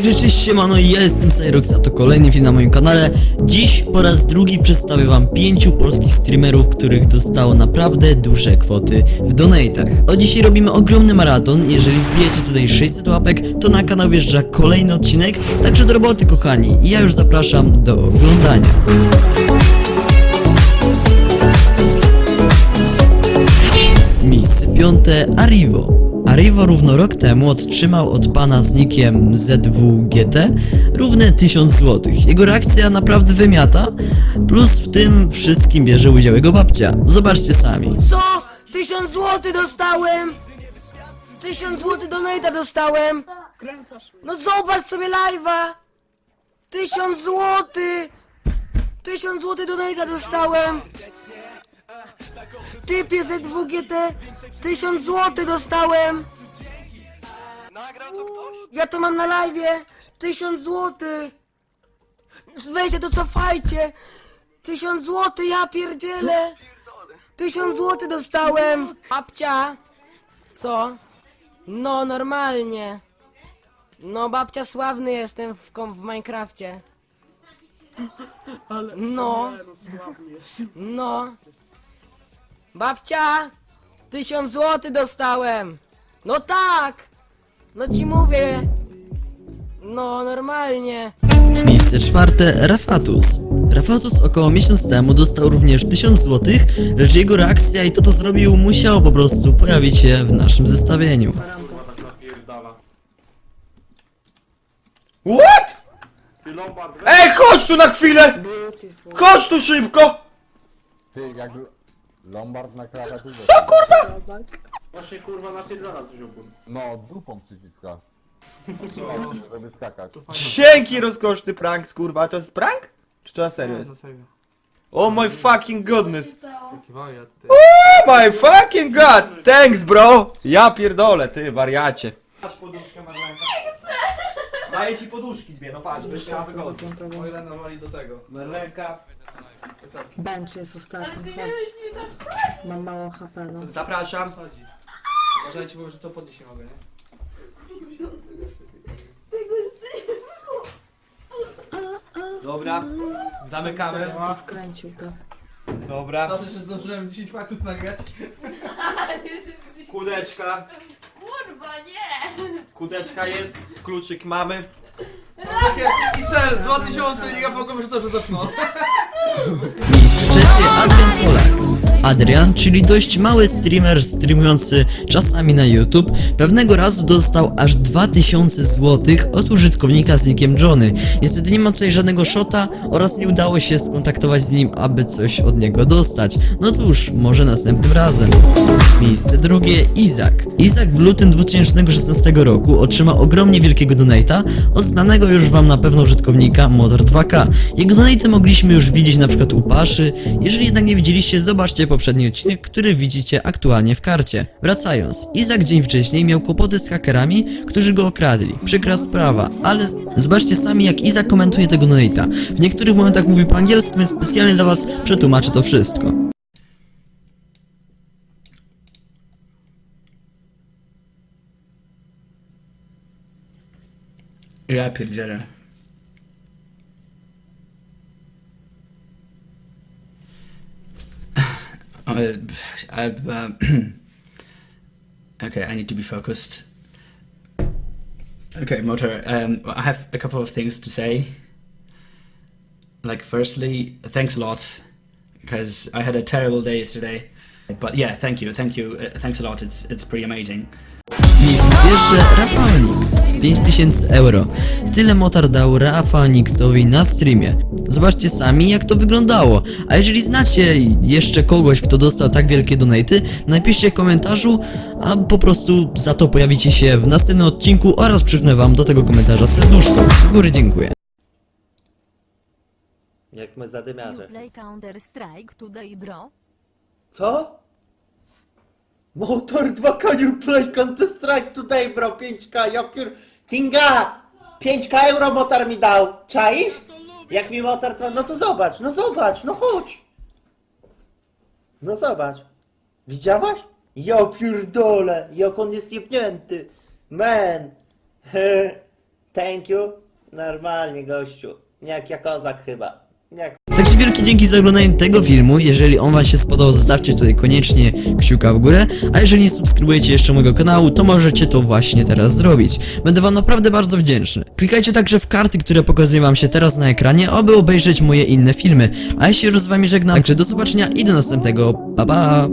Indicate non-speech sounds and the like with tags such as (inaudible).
Także cześć siemano, ja jestem Cyrox, a to kolejny film na moim kanale. Dziś po raz drugi przedstawię wam pięciu polskich streamerów, których dostało naprawdę duże kwoty w donatach. O dzisiaj robimy ogromny maraton, jeżeli wbijecie tutaj 600 łapek, to na kanał wjeżdża kolejny odcinek, także do roboty kochani. I ja już zapraszam do oglądania. Miejsce piąte Arrivo. Arrivo równo rok temu otrzymał od pana z nickiem ZWGT równe 1000 zł. Jego reakcja naprawdę wymiata, plus w tym wszystkim bierze udział jego babcia. Zobaczcie sami. Co? Tysiąc złotych dostałem! Tysiąc złotych donata dostałem! No zobacz sobie live'a! Tysiąc złotych! Tysiąc złotych donata dostałem! Typie ZWGT! Tysiąc złotych dostałem! Nagrał to ktoś? Ja to mam na live'ie! Tysiąc złotych! Weźcie to cofajcie! Tysiąc złotych, ja pierdzielę! Tysiąc złotych dostałem! Babcia! Co? No, normalnie. No, babcia sławny jestem w, kom- w Minecrafcie. (laughs) No. No. Babcia! Tysiąc złotych dostałem! No tak! No ci mówię! No, normalnie. Miejsce czwarte Rafatus. Rafatus około miesiąc temu dostał również 1000 zł, lecz jego reakcja i to co zrobił musiało po prostu pojawić się w naszym zestawieniu. What? Ej, chodź tu na chwilę! Chodź tu szybko! Ty, jak Lombard na klawiaturze. Co kurwa? Właśnie kurwa napierdala coś ogólnie. No, dupą przyciska. (laughs) Żeby skakać. Dzięki rozkoszny prank, kurwa. To jest prank? Czy to na serio Na jest? serio. Oh my fucking goodness. Jaki wariat, ty. Oh my fucking god! Thanks bro! Ja pierdolę, ty wariacie. Patrz poduszkę Marlenka. Daję ci poduszki dwie, no patrz, byś miała wygodnie. O ile nawali do tego. Marlenka, Bench jest ostatni, chodź. Mam mało HP, no. zapraszam. Chodzi. (laughs) Uważajcie, bo że to podnieść nie mogę, nie? Dobra, zamykamy. Wkręcił to. Dobra, Dobrze, że zdążyłem 10 faktów nagrać. (laughs) kudeczka, Kurwa, nie! kudeczka jest, kluczyk mamy. Takie i cel, 2000 i ja mogłem już dobrze zapnął. (laughs) Peace. (laughs) Adrian, czyli dość mały streamer streamujący czasami na YouTube, pewnego razu dostał aż 2000 zł od użytkownika z nickiem Johnny. Niestety nie ma tutaj żadnego shota oraz nie udało się skontaktować z nim, aby coś od niego dostać. No cóż, może następnym razem. Miejsce drugie Izak. Izak w lutym 2016 roku otrzymał ogromnie wielkiego donata od znanego już wam na pewno użytkownika Motor2K. Jego donaty mogliśmy już widzieć na przykład u Paszy. Jeżeli jednak nie widzieliście, zobaczcie poprzedni odcinek, który widzicie aktualnie w karcie. Wracając, Izak dzień wcześniej miał kłopoty z hakerami, którzy go okradli. Przykra sprawa, ale zobaczcie sami jak Izak komentuje tego donata. W niektórych momentach mówi po angielsku, więc specjalnie dla was przetłumaczę to wszystko. Ja pierdzielę. I've, um, (clears throat) okay, I need to be focused. Okay, Motor, um, I have a couple of things to say. Like, firstly, thanks a lot, because I had a terrible day yesterday. But yeah, thank you, thank you, uh, thanks a lot, it's, it's pretty amazing. Miejsce pierwsze Rafaonix 5000 euro. Tyle motar dał Rafaonixowi na streamie. Zobaczcie sami jak to wyglądało. A jeżeli znacie jeszcze kogoś kto dostał tak wielkie donaty, napiszcie w komentarzu, a po prostu za to pojawicie się w następnym odcinku oraz przypnę wam do tego komentarza serduszko. Z góry dziękuję. Jak my zadymiarze. Play Counter Strike today, bro. Co? Motor 2K you play Counter Strike today bro 5K ja pier... Kinga! 5K euro motor mi dał, czaisz? Jak mi motor to... No to zobacz, no zobacz, no chodź! No zobacz. Widziałaś? Ja pierdolę, jak on jest jebnięty. Man. (laughs) Thank you. Normalnie, gościu. Jak ja kozak chyba. Jak wielkie dzięki za oglądanie tego filmu. Jeżeli on wam się spodobał, zostawcie tutaj koniecznie kciuka w górę. A jeżeli nie subskrybujecie jeszcze mojego kanału, to możecie to właśnie teraz zrobić. Będę wam naprawdę bardzo wdzięczny. Klikajcie także w karty, które pokazuję wam się teraz na ekranie, aby obejrzeć moje inne filmy. A ja się już z wami żegnam, także do zobaczenia i do następnego. Pa pa!